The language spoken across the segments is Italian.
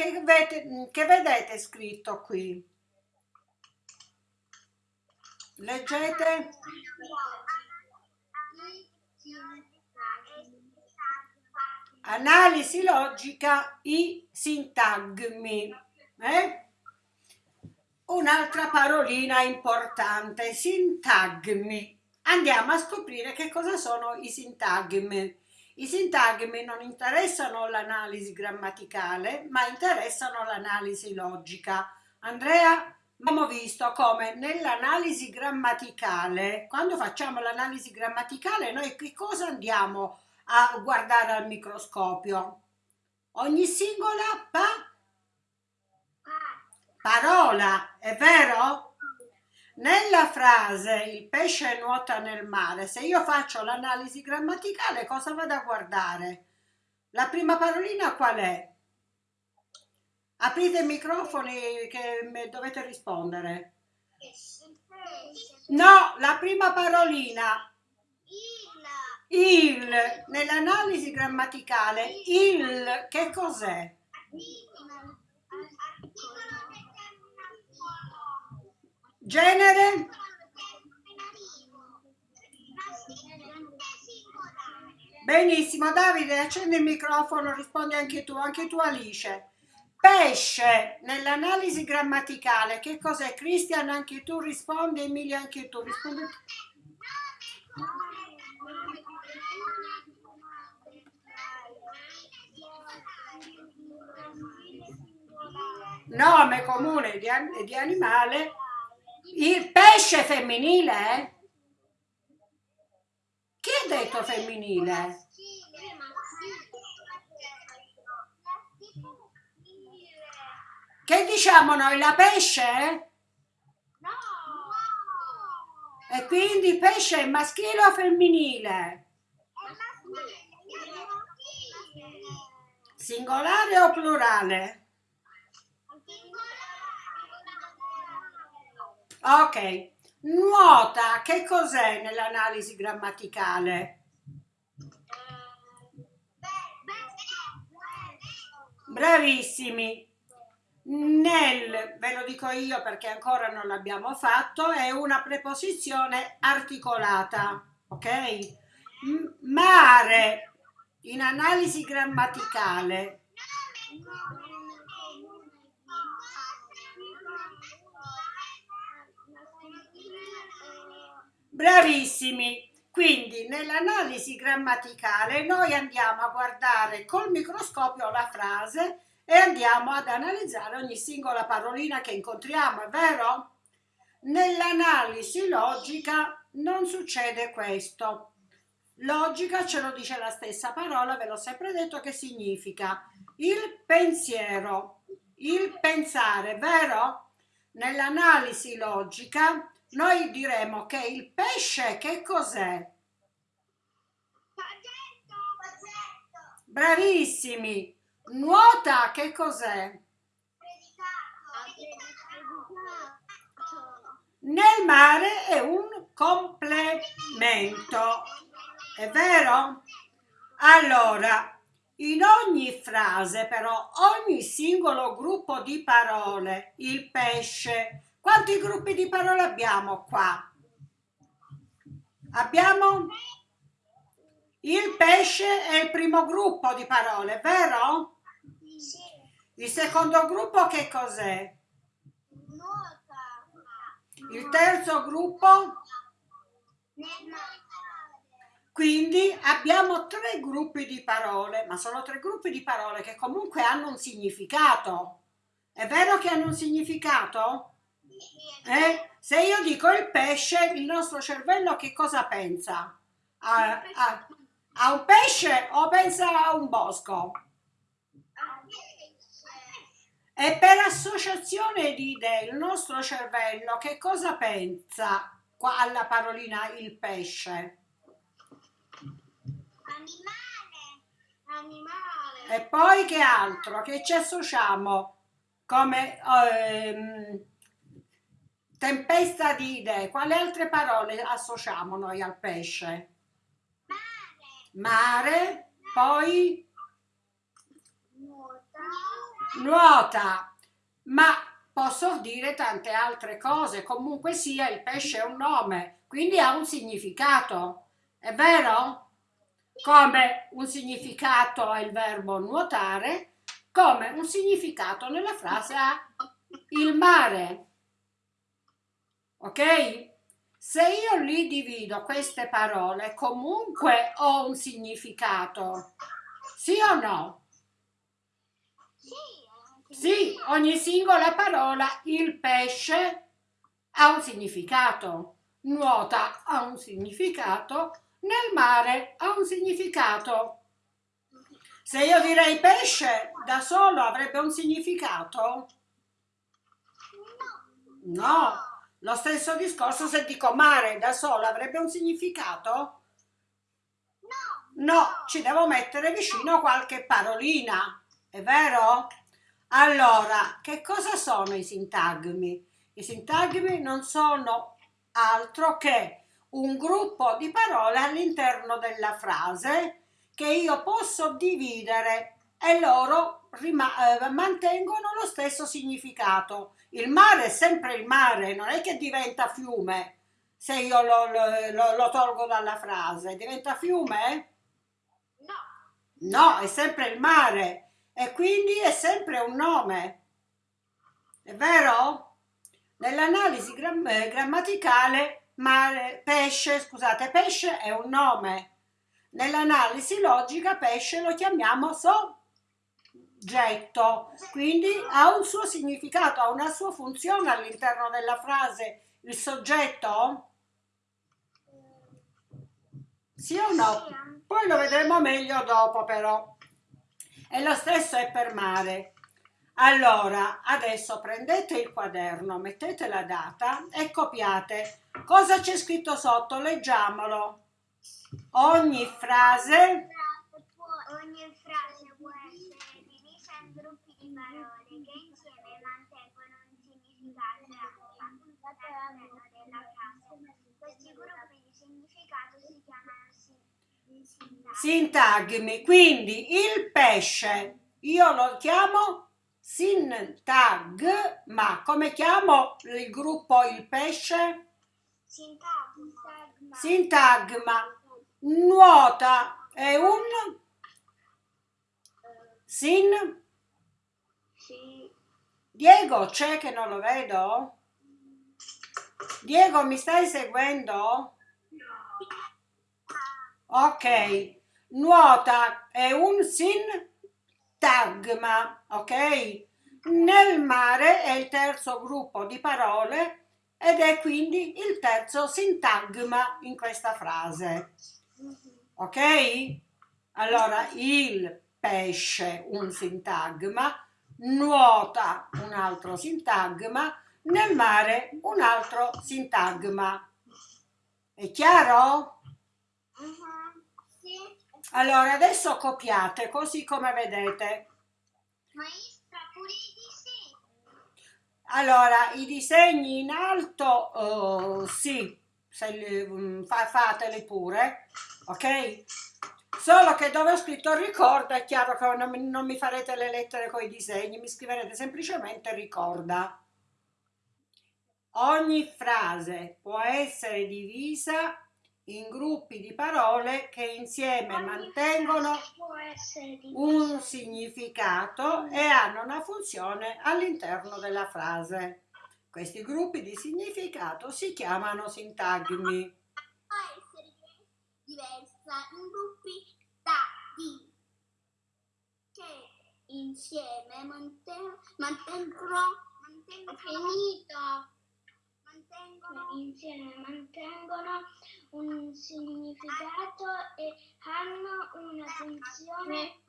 che, vedete, che vedete scritto qui? Leggete? Analisi logica, i sintagmi. Eh? Un'altra parolina importante, sintagmi. Andiamo a scoprire che cosa sono i sintagmi. I sintagmi non interessano l'analisi grammaticale, ma interessano l'analisi logica. Andrea, abbiamo visto come nell'analisi grammaticale, quando facciamo l'analisi grammaticale, noi che cosa andiamo a guardare al microscopio? Ogni singola pa parola, è vero? Nella frase il pesce nuota nel mare, se io faccio l'analisi grammaticale cosa vado a guardare? La prima parolina qual è? Aprite i microfoni che dovete rispondere. No, la prima parolina. Il. Nell'analisi grammaticale, il che cos'è? Genere? Benissimo, Davide, accendi il microfono, rispondi anche tu, anche tu Alice. Pesce, nell'analisi grammaticale, che cos'è? Cristian, anche tu rispondi, Emilia, anche tu rispondi. Nome comune di, di animale il pesce femminile? Chi ha detto femminile? Che diciamo noi, la pesce? No! E quindi pesce è maschile o femminile? Singolare o plurale? Ok, nuota, che cos'è nell'analisi grammaticale? Bravissimi. Nel, ve lo dico io perché ancora non l'abbiamo fatto, è una preposizione articolata, ok? Mare, in analisi grammaticale, Bravissimi! Quindi nell'analisi grammaticale noi andiamo a guardare col microscopio la frase e andiamo ad analizzare ogni singola parolina che incontriamo, è vero? Nell'analisi logica non succede questo. Logica ce lo dice la stessa parola, ve l'ho sempre detto che significa il pensiero, il pensare, vero? Nell'analisi logica noi diremo che il pesce che cos'è? Bravissimi! Nuota che cos'è? Nel mare è un complemento, è vero? Allora, in ogni frase però, ogni singolo gruppo di parole, il pesce, quanti gruppi di parole abbiamo qua? Abbiamo il pesce è il primo gruppo di parole, vero? Sì. Il secondo gruppo che cos'è? Il terzo gruppo? Quindi abbiamo tre gruppi di parole, ma sono tre gruppi di parole che comunque hanno un significato. È vero che hanno un significato? Eh? Se io dico il pesce, il nostro cervello che cosa pensa? A, a, a un pesce o pensa a un bosco? E per associazione di idee il nostro cervello che cosa pensa alla parolina il pesce? Animale. Animale. E poi che altro? Che ci associamo come ehm, Tempesta di idee. Quali altre parole associamo noi al pesce? Mare. Mare. Poi? Nuota. nuota, ma posso dire tante altre cose. Comunque sia, il pesce è un nome, quindi ha un significato. È vero? Come un significato ha il verbo nuotare, come un significato nella frase ha il mare. Ok? Se io li divido queste parole, comunque ho un significato. Sì o no? Sì, ogni singola parola, il pesce ha un significato, nuota ha un significato, nel mare ha un significato. Se io direi pesce da solo avrebbe un significato? No. Lo stesso discorso se dico mare da solo avrebbe un significato? No. No, ci devo mettere vicino qualche parolina, è vero? Allora, che cosa sono i sintagmi? I sintagmi non sono altro che un gruppo di parole all'interno della frase che io posso dividere e loro eh, mantengono lo stesso significato. Il mare è sempre il mare, non è che diventa fiume se io lo, lo, lo tolgo dalla frase. Diventa fiume? No. No, è sempre il mare e quindi è sempre un nome. È vero? Nell'analisi gram eh, grammaticale mare, pesce, scusate, pesce è un nome. Nell'analisi logica pesce lo chiamiamo so oggetto, quindi ha un suo significato, ha una sua funzione all'interno della frase. Il soggetto? Sì o no? Poi lo vedremo meglio dopo però. E lo stesso è per mare. Allora, adesso prendete il quaderno, mettete la data e copiate. Cosa c'è scritto sotto? Leggiamolo. Ogni frase... Ogni frase può essere gruppi di parole che insieme mantengono un significato all'interno della frase. Questi gruppi di significato si chiamano sintagmi. Quindi il pesce, io lo chiamo sintagma. Come chiamo il gruppo il pesce? Sintagma. Sintagma. Nuota è un sin Diego, c'è che non lo vedo? Diego, mi stai seguendo? Ok. Nuota è un sintagma, ok? Nel mare è il terzo gruppo di parole ed è quindi il terzo sintagma in questa frase. Ok? Allora, il pesce, un sintagma, nuota un altro sintagma, nel mare un altro sintagma. È chiaro? Allora, adesso copiate così come vedete. Maestra, pure i disegni. Allora, i disegni in alto, uh, sì, li, um, fa, fateli pure, ok? Solo che dove ho scritto ricorda è chiaro che non, non mi farete le lettere con i disegni, mi scriverete semplicemente ricorda. Ogni frase può essere divisa in gruppi di parole che insieme mantengono un significato e hanno una funzione all'interno della frase. Questi gruppi di significato si chiamano sintagmi. Diversa in gruppi dati che insieme mantengono, mantengono finito mantengono insieme mantengono un significato e hanno una funzione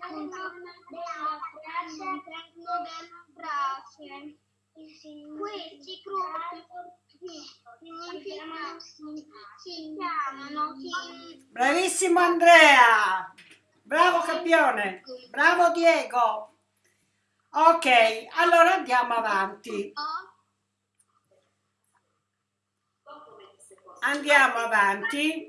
all'interno della frase della frase questi gruppi si chiamano Bravissimo Andrea! Bravo campione! Bravo Diego! Ok, allora andiamo avanti. Andiamo avanti.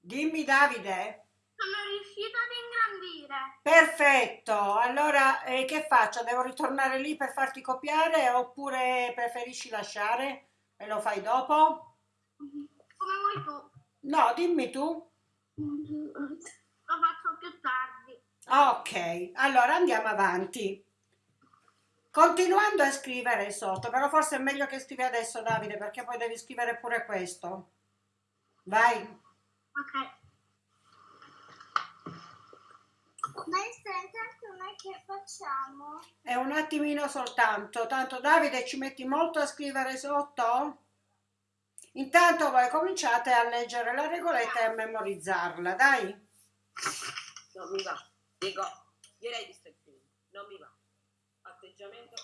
Dimmi Davide. Sono riuscita ad ingrandire. Perfetto, allora eh, che faccio? Devo ritornare lì per farti copiare oppure preferisci lasciare e lo fai dopo? Come vuoi tu. No, dimmi tu. Lo faccio più tardi. Ok, allora andiamo avanti. Continuando a scrivere sotto, però forse è meglio che scrivi adesso Davide perché poi devi scrivere pure questo. Vai. Ok. Maestra, intanto noi che facciamo? È un attimino soltanto, tanto Davide ci metti molto a scrivere sotto? Intanto voi cominciate a leggere la regoletta e a memorizzarla, dai. Non mi va. Dico, direi di stare qui. Non mi va. Atteggiamento.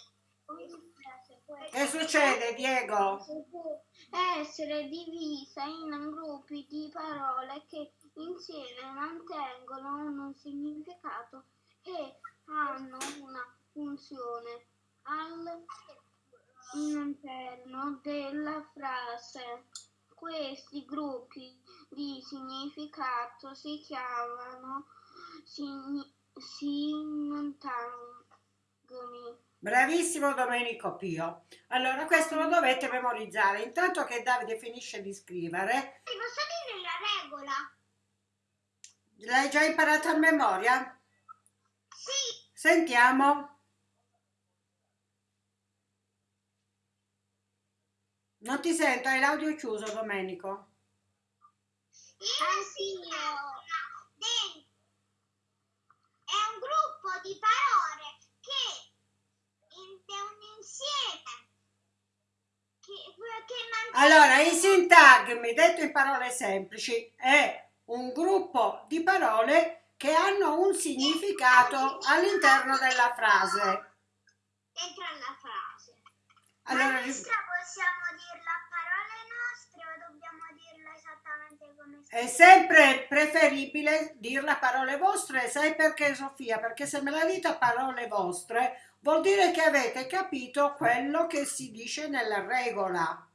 Che succede Diego? Essere divisa in gruppi di parole che insieme mantengono un significato e hanno una funzione all'interno della frase. Questi gruppi di significato si chiamano signi- sintagmi. Bravissimo Domenico Pio. Allora questo lo dovete memorizzare. Intanto che Davide finisce di scrivere, Ti posso dire la regola? l'hai già imparato a memoria? Sì, Sentiamo. Non ti sento, hai l'audio chiuso Domenico. Anch'io. È un gruppo di parole che in- è un insieme che, che mantiene Allora, i sintagmi, detto in parole semplici, è un gruppo di parole che hanno un significato all'interno della frase. dentro alla frase. Allora, Maestra, possiamo dirla a parole nostre o dobbiamo dirla esattamente come È sempre preferibile dirla a parole vostre, sai perché Sofia? Perché se me la dite a parole vostre vuol dire che avete capito quello che si dice nella regola.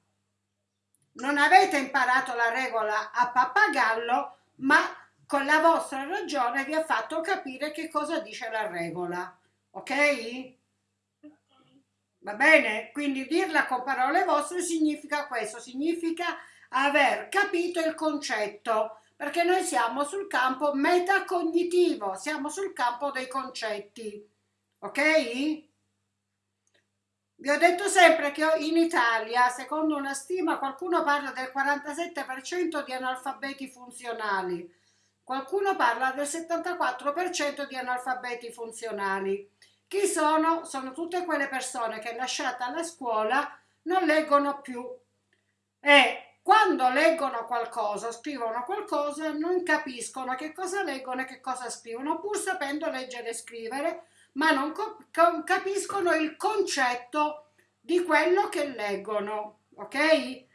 Non avete imparato la regola a pappagallo, ma con la vostra ragione vi ha fatto capire che cosa dice la regola. Ok? Va bene? Quindi dirla con parole vostre significa questo, significa aver capito il concetto, perché noi siamo sul campo metacognitivo, siamo sul campo dei concetti. Ok? Vi ho detto sempre che in Italia, secondo una stima, qualcuno parla del 47% di analfabeti funzionali, qualcuno parla del 74% di analfabeti funzionali. Chi sono? Sono tutte quelle persone che lasciata la scuola non leggono più e quando leggono qualcosa, scrivono qualcosa, non capiscono che cosa leggono e che cosa scrivono, pur sapendo leggere e scrivere, ma non co- co- capiscono il concetto di quello che leggono, ok?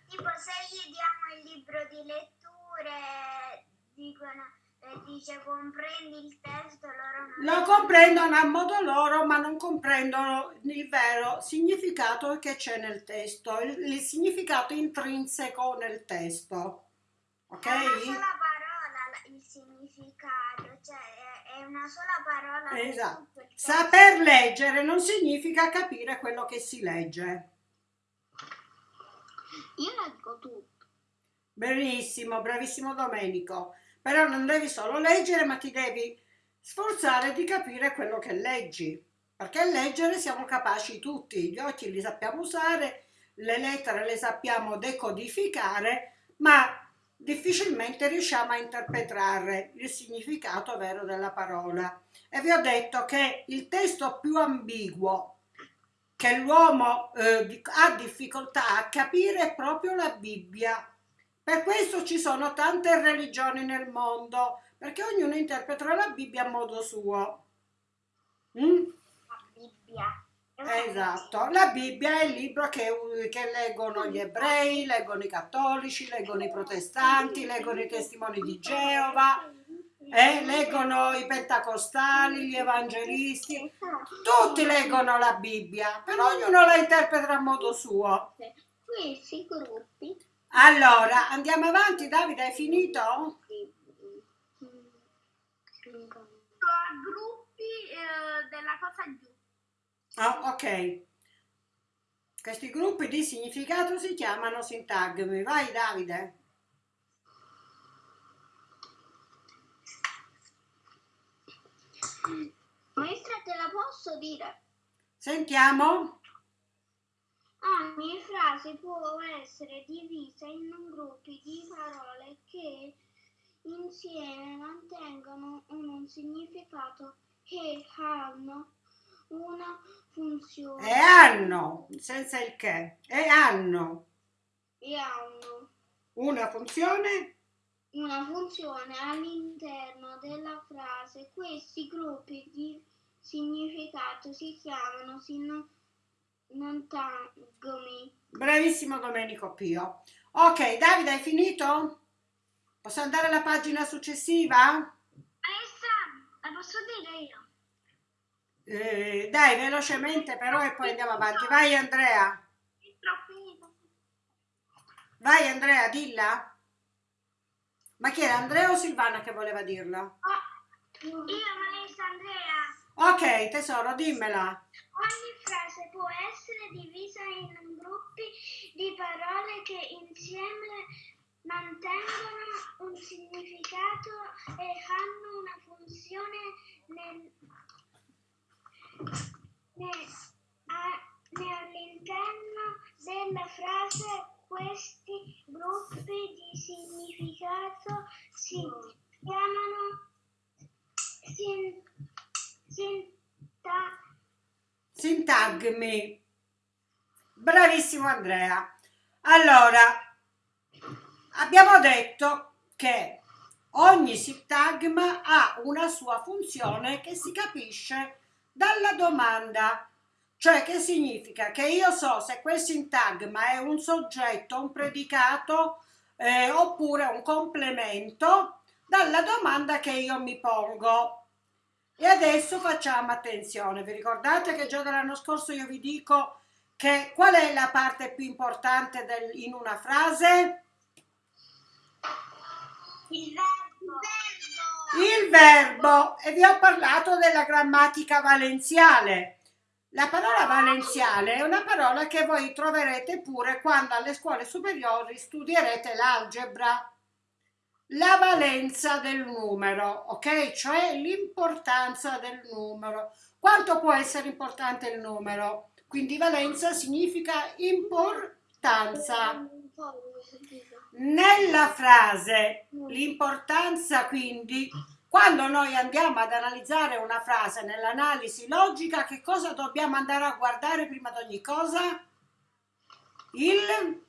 Tipo se gli diamo il libro di letture, dicono, eh, dice comprendi il testo, loro non Lo comprendono a modo loro, ma non comprendono il vero significato che c'è nel testo, il, il significato intrinseco nel testo, ok? È una sola parola significato, cioè è, è una sola parola Esatto. Saper leggere non significa capire quello che si legge. Io leggo tutto. Benissimo, bravissimo Domenico. Però non devi solo leggere, ma ti devi sforzare di capire quello che leggi. Perché leggere siamo capaci tutti, gli occhi li sappiamo usare, le lettere le sappiamo decodificare, ma difficilmente riusciamo a interpretare il significato vero della parola. E vi ho detto che il testo più ambiguo che l'uomo eh, ha difficoltà a capire è proprio la Bibbia. Per questo ci sono tante religioni nel mondo, perché ognuno interpreta la Bibbia a modo suo. Mm? La Bibbia. È una Esatto, la Bibbia è il libro che, che leggono gli ebrei, leggono i cattolici, leggono i protestanti, leggono i testimoni di Geova, eh, leggono i pentacostali, gli evangelisti, tutti leggono la Bibbia, però ognuno la interpreta a modo suo. Questi gruppi Allora, andiamo avanti, Davide, hai finito? a gruppi eh, della cosa giù. Ah, ok. Questi gruppi di significato si chiamano sintagmi. Vai Davide. Maestra, te la posso dire? Sentiamo. Ogni frase può essere divisa in gruppi di parole che insieme mantengono un significato e hanno una funzione E hanno, senza il che, e hanno e hanno una funzione una funzione all'interno della frase. Questi gruppi di significato si chiamano sinonimi. Bravissimo Domenico Pio. Ok, Davide, hai finito? Posso andare alla pagina successiva? Maestra, la posso dire io? Eh, dai, velocemente però e poi andiamo avanti. Vai Andrea. Vai Andrea, dilla. Ma chi era Andrea o Silvana che voleva dirla? Io, maestra Andrea. Ok, tesoro, dimmela. Ogni frase può essere divisa in gruppi di parole che insieme mantengono un significato e hanno una funzione nel- all'interno della frase. Questi gruppi di significato si chiamano sin- sinta- Sintagmi. Bravissimo Andrea. Allora, abbiamo detto che ogni sintagma ha una sua funzione che si capisce dalla domanda. Cioè che significa che io so se quel sintagma è un soggetto, un predicato eh, oppure un complemento dalla domanda che io mi pongo. E adesso facciamo attenzione, vi ricordate che già dall'anno scorso io vi dico che qual è la parte più importante del- in una frase? Il verbo. Verbo e vi ho parlato della grammatica valenziale. La parola valenziale è una parola che voi troverete pure quando alle scuole superiori studierete l'algebra. La valenza del numero, ok? Cioè l'importanza del numero. Quanto può essere importante il numero? Quindi valenza significa importanza. Nella frase l'importanza quindi quando noi andiamo ad analizzare una frase nell'analisi logica che cosa dobbiamo andare a guardare prima di ogni cosa? Il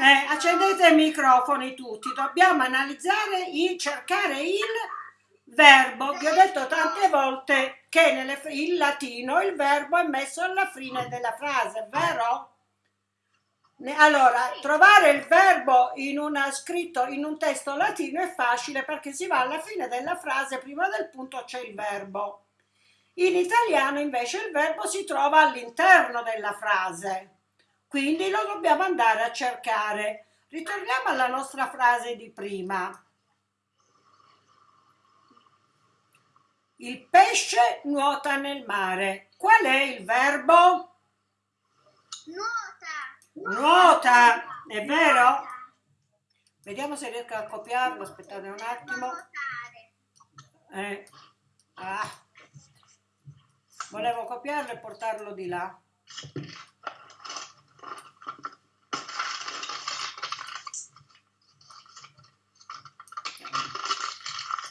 eh, accendete i microfoni tutti, dobbiamo analizzare il cercare il verbo. Vi ho detto tante volte che nelle, in latino il verbo è messo alla fine della frase, vero? Allora, trovare il verbo in una, scritto in un testo latino è facile perché si va alla fine della frase, prima del punto c'è il verbo. In italiano invece il verbo si trova all'interno della frase, quindi lo dobbiamo andare a cercare. Ritorniamo alla nostra frase di prima. Il pesce nuota nel mare. Qual è il verbo? Nuota. Nuota, è vero? Vediamo se riesco a copiarlo, aspettate un attimo. Eh, ah. Volevo copiarlo e portarlo di là.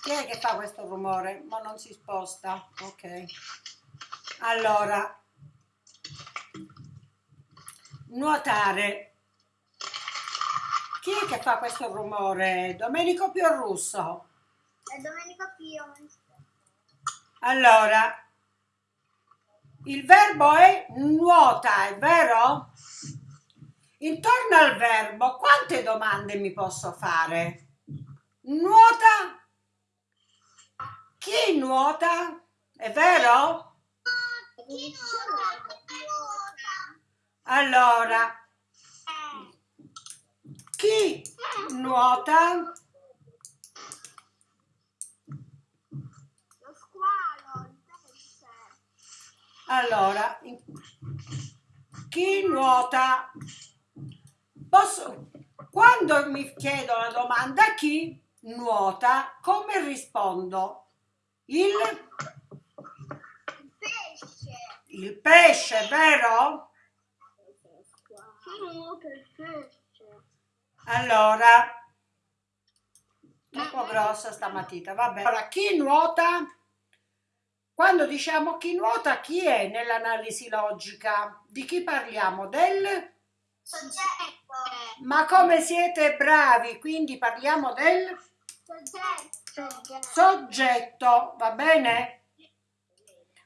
Chi è che fa questo rumore? Ma non si sposta. Ok. Allora, nuotare. Chi è che fa questo rumore? Domenico Piorrusso. È Domenico Pio. Allora, il verbo è nuota, è vero? Intorno al verbo, quante domande mi posso fare? Nuota? Chi nuota? È vero? Chi nuota? Allora, chi nuota? Lo squalo, il pesce. Allora, chi nuota? Posso, quando mi chiedo la domanda chi nuota, come rispondo? Il, Il pesce. il pesce, vero? Chi nuota il pesce? Allora, troppo grossa sta matita, vabbè. Allora, chi nuota? Quando diciamo chi nuota, chi è nell'analisi logica? Di chi parliamo? Del? Soggetto. Ma come siete bravi, quindi parliamo del Soggetto. soggetto, va bene?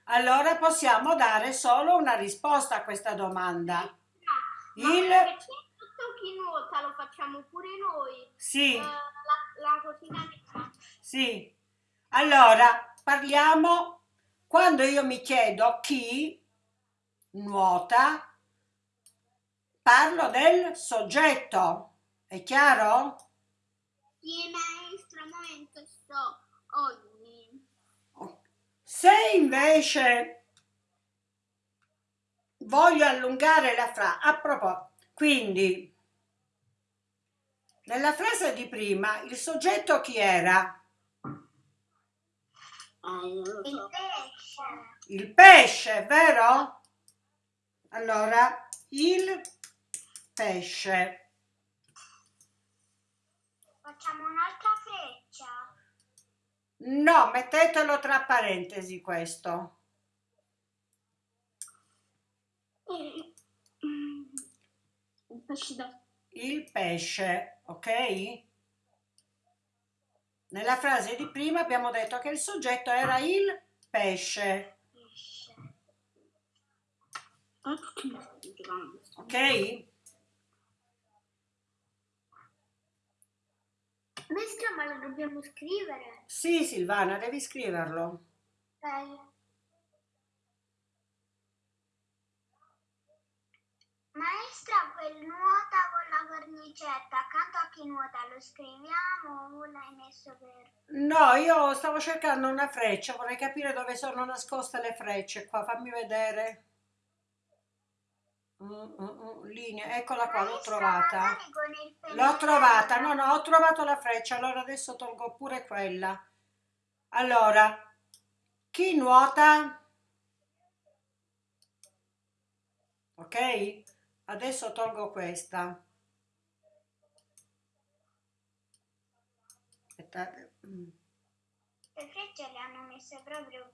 Allora possiamo dare solo una risposta a questa domanda. Il chi nuota lo facciamo pure noi? sì, Eh, la, la nera. sì. Allora parliamo quando io mi chiedo chi nuota, parlo del soggetto. È chiaro? Chi maestro momento sto ogni. Se invece voglio allungare la frase, a proposito, quindi nella frase di prima il soggetto chi era? Il pesce. Il pesce, vero? Allora, il pesce. Facciamo un'altra freccia. No, mettetelo tra parentesi questo. Un pesce da Il pesce, ok? Nella frase di prima abbiamo detto che il soggetto era il pesce, Pesce. ok? Maestra, ma lo dobbiamo scrivere? Sì, Silvana, devi scriverlo. Ok. Maestra, quel nuota con la cornicetta accanto a chi nuota lo scriviamo o l'hai messo per... No, io stavo cercando una freccia, vorrei capire dove sono nascoste le frecce qua, fammi vedere. Mm, mm, mm, linea, eccola qua, l'ho trovata. L'ho trovata, no, no, ho trovato la freccia, allora adesso tolgo pure quella. Allora, chi nuota? Ok? Adesso tolgo questa. Aspettate. mm. Le frecce le hanno messe proprio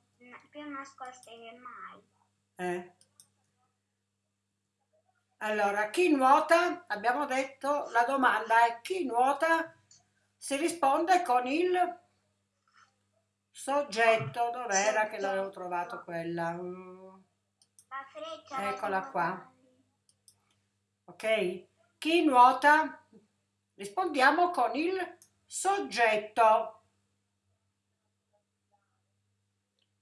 più nascoste che mai. Eh. Allora, chi nuota? Abbiamo detto, la domanda è chi nuota? Si risponde con il soggetto. Dov'era che l'avevo trovato quella? Mm, La freccia... la Eccola qua. Ok? Chi nuota? Rispondiamo con il soggetto.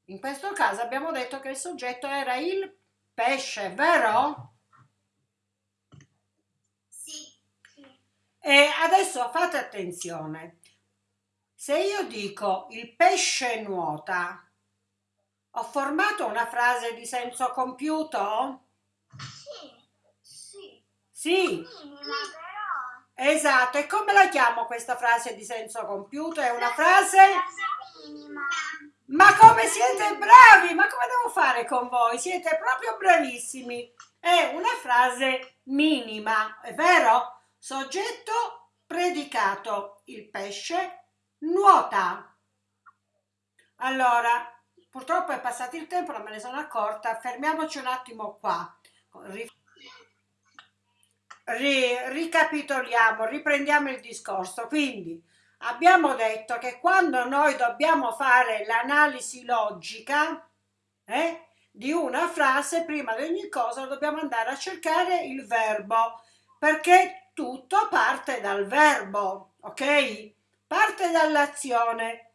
In questo caso abbiamo detto che il soggetto era il pesce, vero? Sì. E adesso fate attenzione. Se io dico il pesce nuota, ho formato una frase di senso compiuto? Sì. Esatto. E come la chiamo questa frase di senso compiuto? È una frase... Ma come siete bravi! Ma come devo fare con voi? Siete proprio bravissimi. È una frase minima, è vero? Soggetto predicato. Il pesce nuota. Allora, purtroppo è passato il tempo, non me ne sono accorta. Fermiamoci un attimo qua. Ri- ri- ricapitoliamo, riprendiamo il discorso. Quindi, abbiamo detto che quando noi dobbiamo fare l'analisi logica eh, di una frase, prima di ogni cosa dobbiamo andare a cercare il verbo, perché tutto parte dal verbo, ok? Parte dall'azione.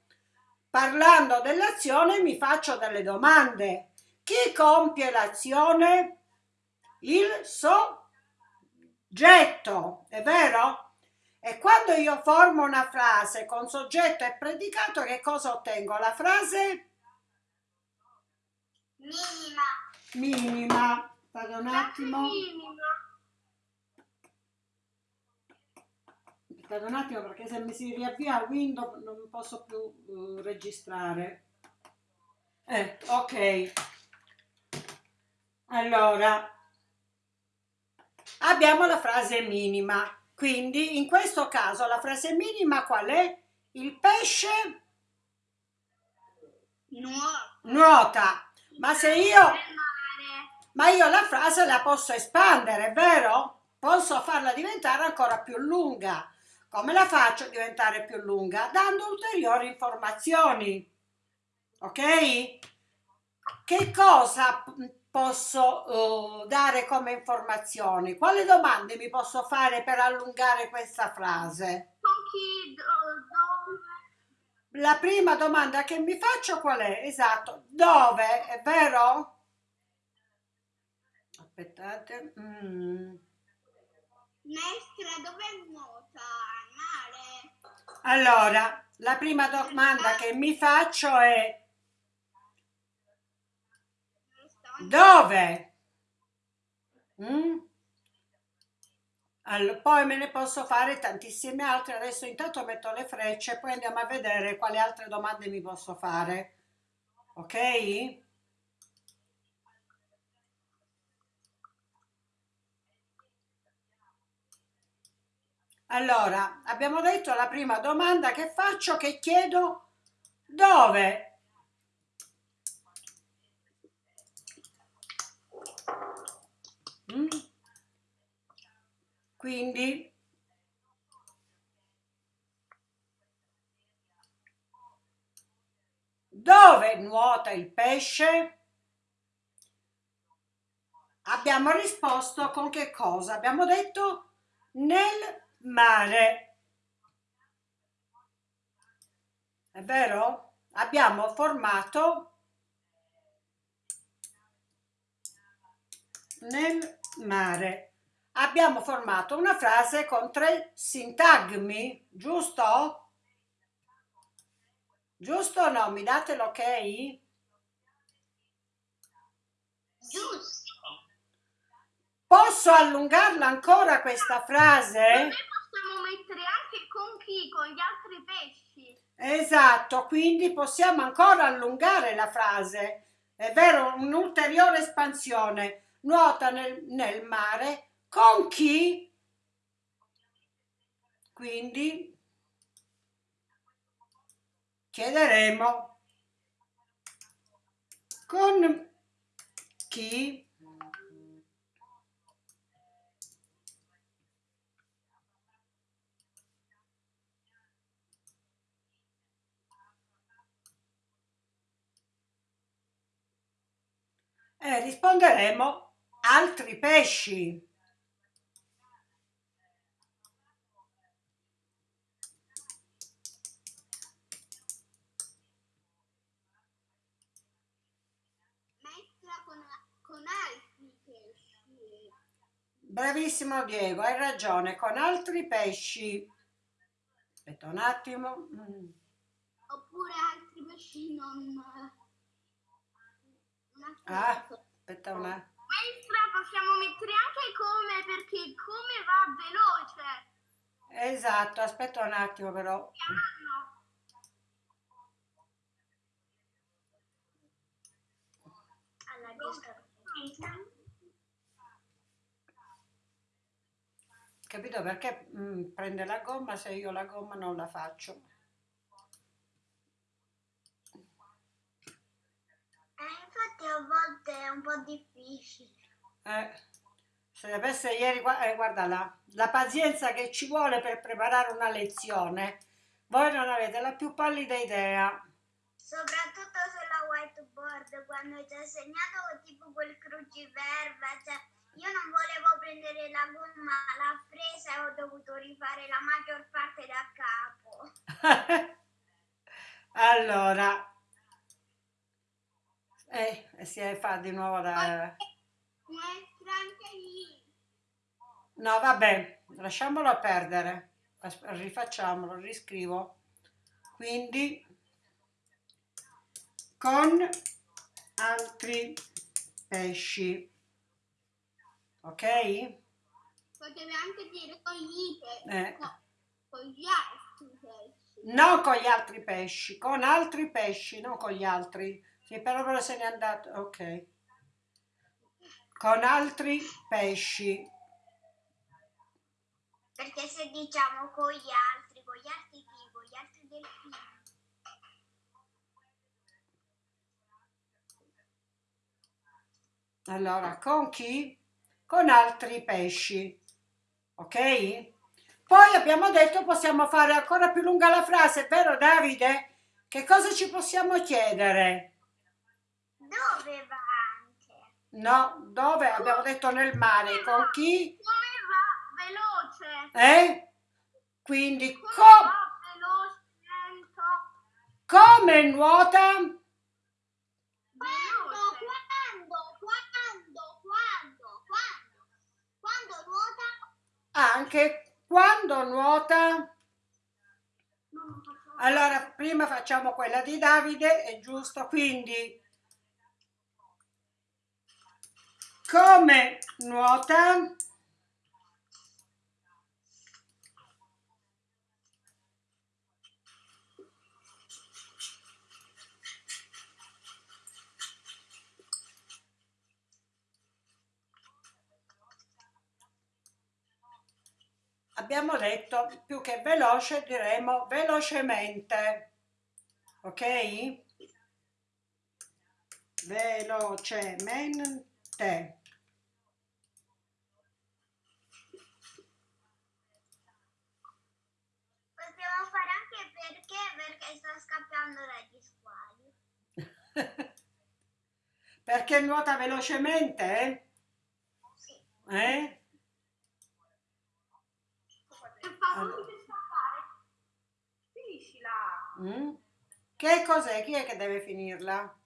Parlando dell'azione mi faccio delle domande. Chi compie l'azione? Il soggetto, è vero? E quando io formo una frase con soggetto e predicato, che cosa ottengo? La frase Minima. minima. Vado un attimo. minima. Aspettate un attimo perché se mi si riavvia Windows non posso più eh, registrare. Eh, ok. Allora, abbiamo la frase minima. Quindi in questo caso la frase minima qual è? Il pesce nuota. Ma se io. Ma io la frase la posso espandere, vero? Posso farla diventare ancora più lunga. Come la faccio diventare più lunga? Dando ulteriori informazioni. Ok? Che cosa posso eh, dare come informazioni? Quali domande mi posso fare per allungare questa frase? Con chi, do- dove? La prima domanda che mi faccio qual è? Esatto, dove? È vero? Aspettate. mm. Maestra, dove nuota? Mare. Allora, la prima domanda che mi faccio è dove? Mm? Allo- poi me ne posso fare tantissime altre. Adesso intanto metto le frecce, poi andiamo a vedere quali altre domande mi posso fare. Ok? Allora, abbiamo detto la prima domanda che faccio, che chiedo dove? Quindi dove nuota il pesce? Abbiamo risposto con che cosa? Abbiamo detto nel mare. È vero? Abbiamo formato nel mare. Abbiamo formato una frase con tre sintagmi, giusto? Giusto o no? Mi date l'ok? Giusto. Posso allungarla ancora questa frase? Noi possiamo mettere anche con chi? Con gli altri pesci. Esatto, quindi possiamo ancora allungare la frase. È vero, un'ulteriore espansione. Nuota nel, nel mare con chi? Quindi chiederemo con chi? E risponderemo altri pesci. Bravissimo Diego, hai ragione, con altri pesci. Aspetta un attimo. Mm. Oppure altri pesci non... non Ah, attivi. aspetta un attimo. Maestra, possiamo mettere anche come perché come va veloce. Esatto, aspetta un attimo però. Alla. Capito perché mm, prende la gomma se io la gomma non la faccio? Eh, infatti a volte è un po' difficile. Eh, se avesse ieri, eh, guarda là, la pazienza che ci vuole per preparare una lezione, voi non avete la più pallida idea. Soprattutto sulla whiteboard, quando ci ha segnato tipo quel cruciverba, cioè io non volevo prendere la gomma, l'ho presa e ho dovuto rifare la maggior parte da capo. allora, eh, si fa di nuovo da... No, vabbè, lasciamolo perdere. Rifacciamolo, riscrivo. Quindi con altri pesci. Ok? Potevi anche dire con gli pesci. Eh. No, con gli altri pesci. Non con gli altri pesci, con altri pesci, non con gli altri. Sì, però però se n'è andato. Ok. Con altri pesci. Perché se diciamo con gli altri, con gli altri chi? Con gli altri delfini. Allora, con chi? Con altri pesci. Ok? Poi abbiamo detto possiamo fare ancora più lunga la frase, vero Davide? Che cosa ci possiamo chiedere? Dove va anche? No, dove? Abbiamo detto nel mare. Con chi? Come va veloce? Eh? Quindi Come co- va veloce? Lento? come nuota? Quando, quando, quando, quando, quando, quando nuota? Anche quando nuota? Allora, prima facciamo quella di Davide, è giusto, quindi come nuota? Abbiamo detto più che veloce diremo velocemente, ok? Velocemente. Possiamo fare anche perché, sta scappando dagli squali. Perché nuota velocemente? Sì. Eh? Per favore, Allora. Finiscila. Mm? Che cos'è? Chi è che deve finirla?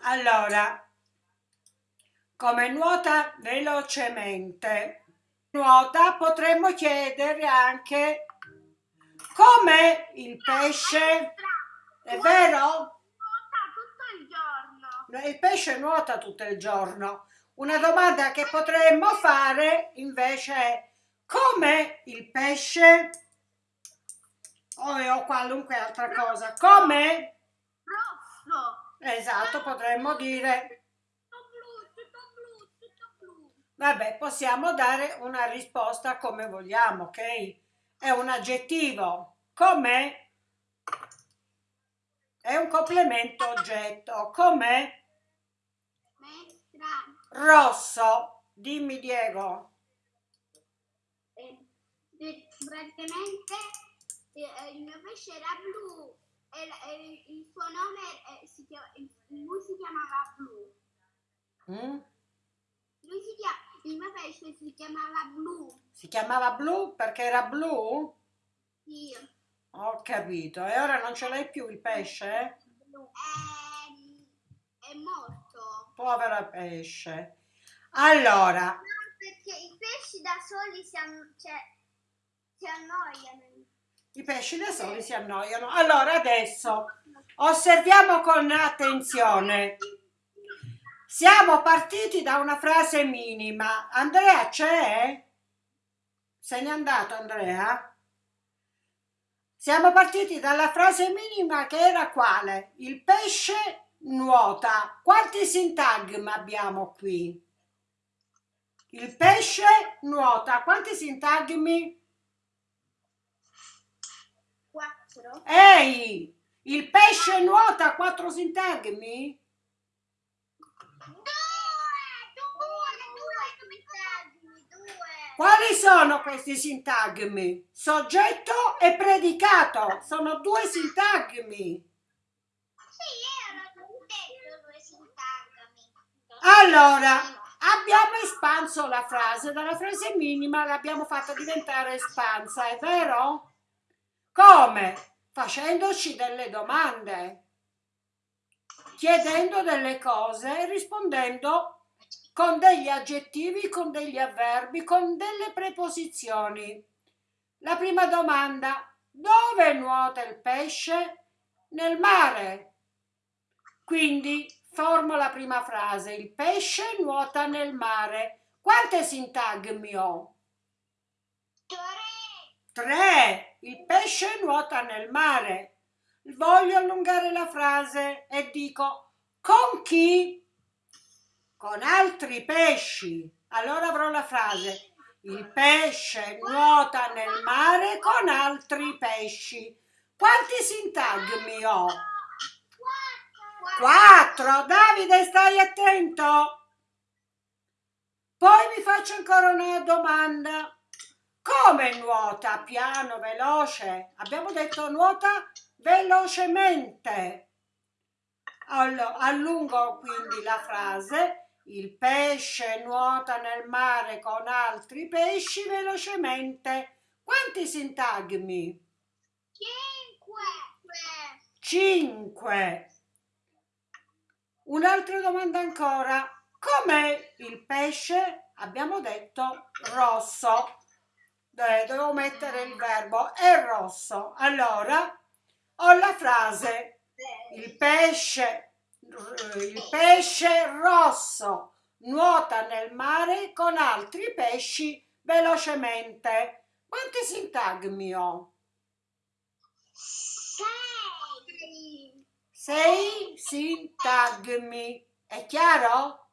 Allora, come nuota velocemente, nuota potremmo chiedere anche come il pesce, è vero? Il pesce nuota tutto il giorno. Una domanda che potremmo fare invece è come il pesce o, qualunque altra cosa, come? Esatto, potremmo dire, Tutto blu, tutto blu, tutto blu. Vabbè, possiamo dare una risposta come vogliamo, ok? È un aggettivo, come? È un complemento oggetto, come? Rosso, dimmi Diego. eh, eh, praticamente eh, il mio pesce era blu e, e il suo nome eh, si chiama, lui si chiamava blu Mm? lui si chiama, il mio pesce si chiamava blu Si chiamava blu perché era blu? sì Ho capito. E ora non ce l'hai più il pesce? blu è, è morto Povero pesce. Allora, No, perché i pesci da soli si, an- cioè, si annoiano. i pesci da soli si annoiano. Allora, adesso osserviamo con attenzione. Siamo partiti da una frase minima. Andrea c'è? Se n'è andato Andrea? Siamo partiti dalla frase minima che era quale? Il pesce nuota. Quanti sintagmi abbiamo qui? Il pesce nuota. Quanti sintagmi? quattro Ehi! Il pesce nuota quattro sintagmi? Due, due, due, sintagmi, due. Quali sono questi sintagmi? Soggetto e predicato. Sono due sintagmi. Sì, erano detto due sintagmi. Allora, abbiamo espanso la frase, dalla frase minima l'abbiamo fatta diventare espansa, è vero? Come? Facendoci delle domande, chiedendo delle cose e rispondendo con degli aggettivi, con degli avverbi, con delle preposizioni. La prima domanda, dove nuota il pesce? Nel mare. Quindi formo la prima frase, il pesce nuota nel mare. Quante sintagmi ho? Tre. Tre. Il pesce nuota nel mare. Voglio allungare la frase e dico con chi? Con altri pesci. Allora avrò la frase il pesce nuota nel mare con altri pesci. Quanti sintagmi ho? Quattro. Davide, stai attento. Poi vi faccio ancora una domanda. Come nuota? Piano, veloce? Abbiamo detto nuota velocemente. Allungo quindi la frase. Il pesce nuota nel mare con altri pesci velocemente. Quanti sintagmi? Cinque. Cinque. Un'altra domanda ancora. Com'è il pesce? Abbiamo detto rosso. Devo mettere il verbo è rosso. Allora ho la frase il pesce, il pesce rosso nuota nel mare con altri pesci velocemente. Quanti sintagmi ho? Sei. Sei sintagmi. È chiaro?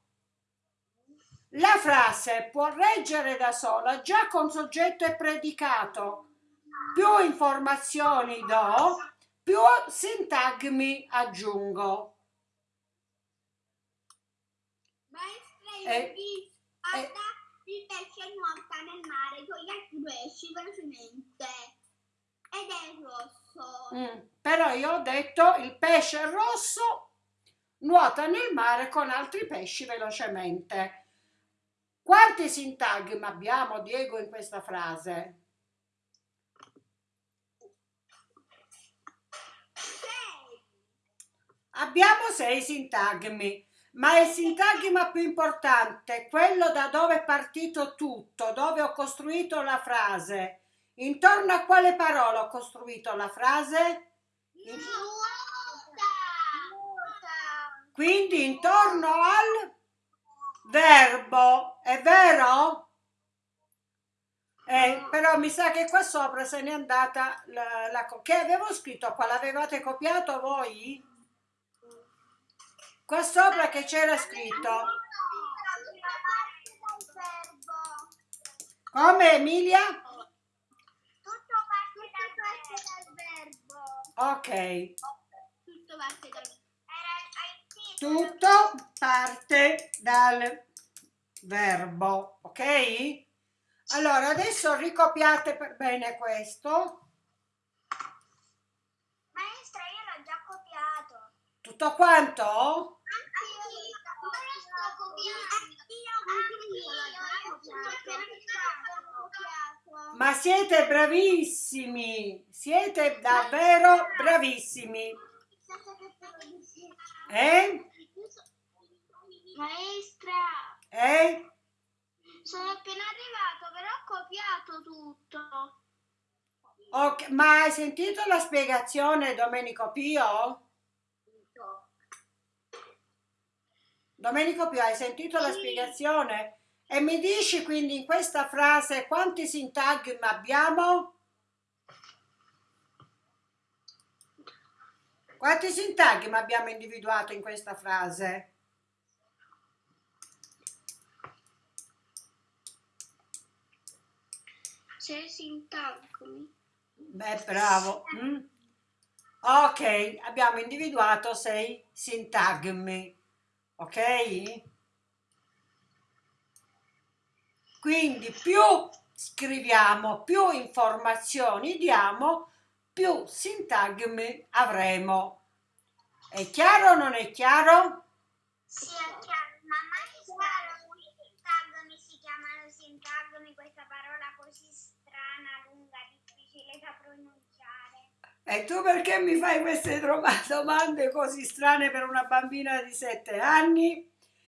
La frase può reggere da sola già con soggetto e predicato. Più informazioni do, più sintagmi aggiungo. Ho visto eh. il pesce nuota nel mare con gli altri pesci velocemente. Ed è rosso. Mm, Però io ho detto il pesce rosso nuota nel mare con altri pesci velocemente. Quanti sintagmi abbiamo, Diego, in questa frase? Sei. Abbiamo sei sintagmi, ma il sintagma più importante, quello da dove è partito tutto, dove ho costruito la frase, intorno a quale parola ho costruito la frase? Nuota. Quindi intorno al verbo, è vero? Eh, però mi sa che qua sopra se n'è andata la, la che avevo scritto qua, l'avevate copiato voi? Qua sopra che c'era scritto? Come Emilia? Tutto parte dal verbo. Ok, Tutto parte dal verbo. tutto parte dal verbo, ok? Allora adesso ricopiate per bene questo. Maestra, io l'ho già copiato. Tutto quanto? Ma siete bravissimi, siete davvero bravissimi. Eh? Maestra, Eh? sono appena arrivato, però ho copiato tutto. Ok, ma hai sentito la spiegazione Domenico Pio? Domenico Pio, hai sentito la Sì. spiegazione? E mi dici quindi in questa frase quanti sintagmi abbiamo? Quanti sintagmi abbiamo individuato in questa frase? Sei sintagmi. Beh, bravo. mm? Ok, abbiamo individuato sei sintagmi. Ok? Quindi più scriviamo, più informazioni diamo, più sintagmi avremo. È chiaro o non è chiaro? Sì, è chiaro, ma maestra, i sintagmi si chiamano sintagmi, questa parola così strana, lunga, difficile da pronunciare. E tu perché mi fai queste domande così strane per una bambina di sette anni?